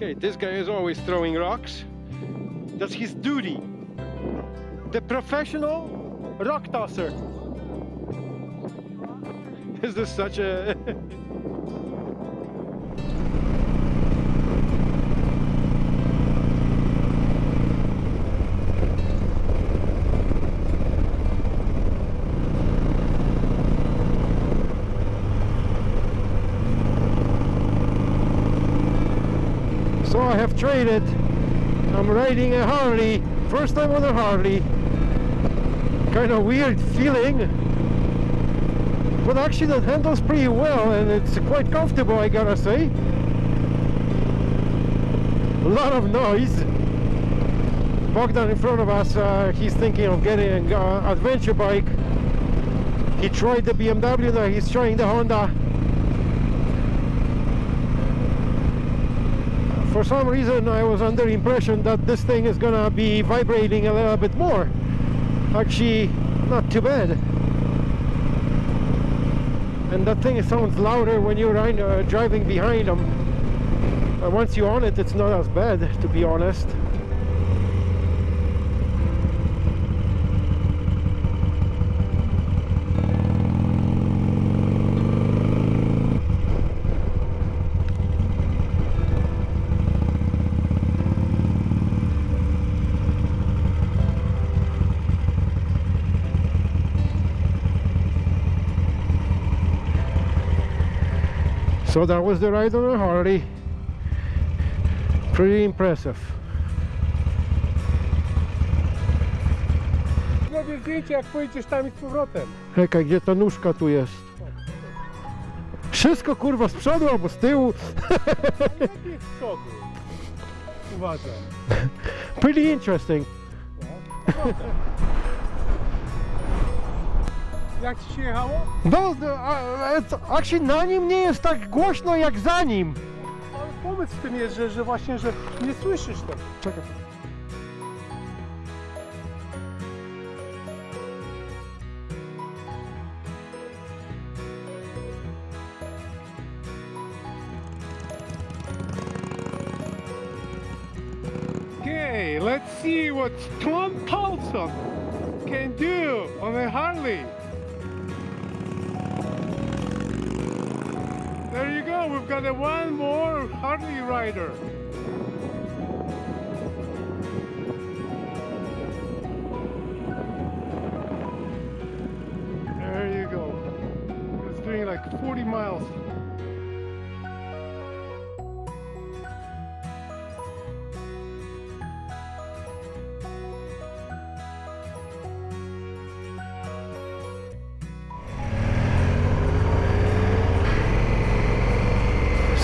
Okay, this guy is always throwing rocks. That's his duty. The professional rock tosser. Is this such a... so I have traded. I'm riding a Harley. First time on a Harley. Kind of weird feeling. But actually that handles pretty well and it's quite comfortable I gotta say. A lot of noise. Bogdan in front of us, uh, he's thinking of getting an uh, adventure bike. He tried the BMW, now he's trying the Honda. For some reason I was under impression that this thing is gonna be vibrating a little bit more. Actually not too bad. And that thing sounds louder when you're uh, driving behind them but once you're on it it's not as bad to be honest So that was the ride on a Harley. Pretty impressive. Zrobię zdjęcie jak pojedziesz tam i z powrotem. Czekaj, gdzie ta nóżka tu jest? Wszystko kurwa z przodu albo z tyłu. Lepiej z przodu. Uważam. Pretty interesting. Jak ci się jechało? No, no, a- a- actually na nim nie jest tak głośno jak za nim. Ale pomysł w tym jest, że, że właśnie, że nie słyszysz tego. Czekaj. Okay, let's see what Tom Paulson can do on a Harley. We've got a one more Harley rider.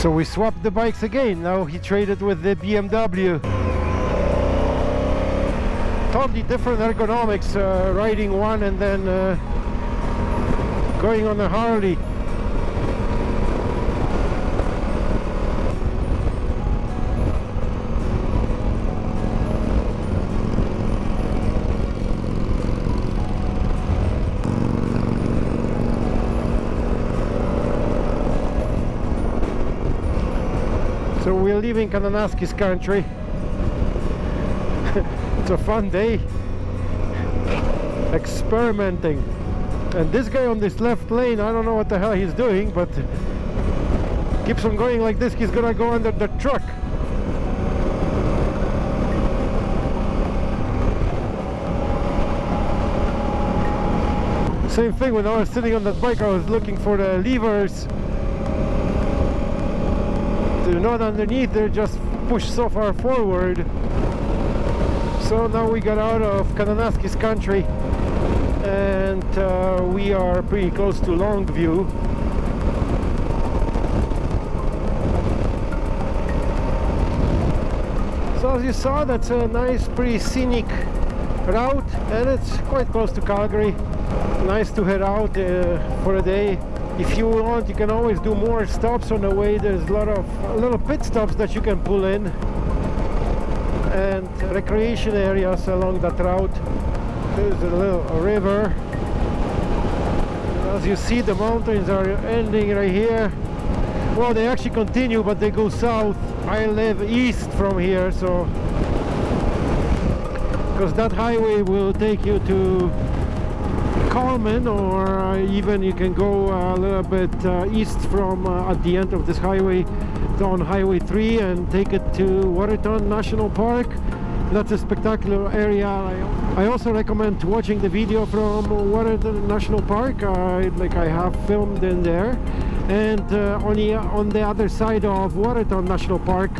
So we swapped the bikes again. Now he traded with the BMW. Totally different ergonomics, uh, riding one and then uh, going on a Harley. Leaving Kananaskis country. it's a fun day. Experimenting. And this guy on this left lane, I don't know what the hell he's doing, but keeps on going like this, he's gonna go under the truck. Same thing when I was sitting on that bike, I was looking for the levers not underneath they're just pushed so far forward. So now we got out of Kananaskis country and uh, we are pretty close to Longview. So as you saw that's a nice pretty scenic route and it's quite close to Calgary. Nice to head out uh, for a day if you want you can always do more stops on the way. There's a lot of little pit stops that you can pull in and recreation areas along that route. There's a little river. As you see the mountains are ending right here. Well they actually continue but they go south. I live east from here so because that highway will take you to Coleman or uh, even you can go a little bit uh, east from uh, at the end of this highway on highway 3 and take it to Waterton National Park. That's a spectacular area. I, also recommend watching the video from Waterton National Park. Like I have filmed in there. And uh, on the on the other side of Waterton National Park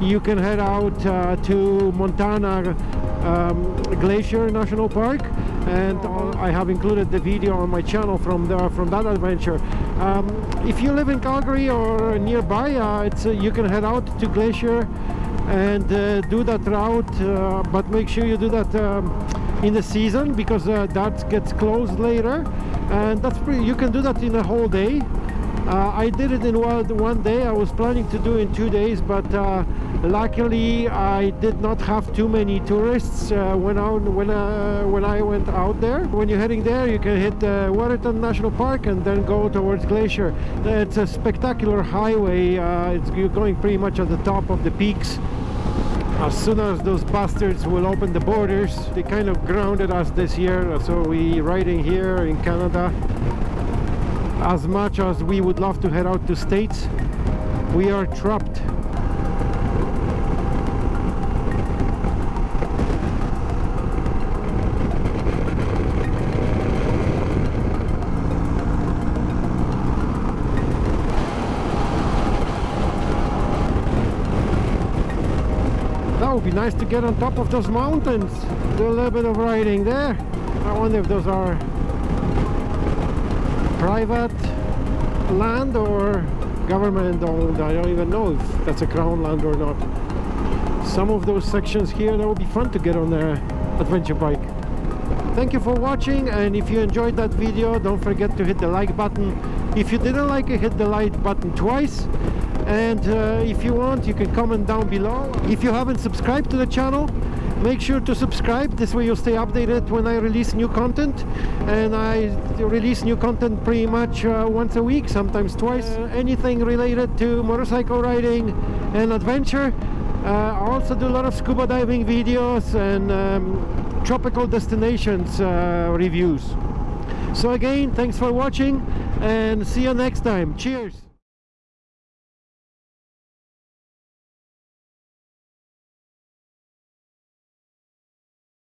you can head out uh, to Montana um, Glacier National Park and I have included the video on my channel from the, from that adventure. Um, if you live in Calgary or nearby, uh, uh, you can head out to Glacier and uh, do that route, uh, but make sure you do that um, in the season because uh, that gets closed later, and that's pretty. You can do that in a whole day. Uh, I did it in one, day. I was planning to do in two days, but luckily I did not have too many tourists uh, when, I, when, uh, when I went out there. When you're heading there you can hit uh, Waterton National Park and then go towards Glacier. It's a spectacular highway, uh, it's, you're going pretty much at the top of the peaks. As soon as those bastards will open the borders, they kind of grounded us this year, so we riding here in Canada. As much as we would love to head out to States, we are trapped That would be nice to get on top of those mountains. Do a little bit of riding there. I wonder if those are private land or government owned. I don't even know if that's a crown land or not. Some of those sections here, that would be fun to get on the adventure bike. Thank you for watching and if you enjoyed that video, don't forget to hit the like button. If you didn't like it, hit the like button twice and uh, if you want you can comment down below if you haven't subscribed to the channel make sure to subscribe. This way you'll stay updated when I release new content. And I release new content pretty much uh, once a week sometimes twice. Uh, anything related to motorcycle riding and adventure. Uh, I also do a lot of scuba diving videos and um, tropical destinations uh, reviews. So again thanks for watching and see you next time. Cheers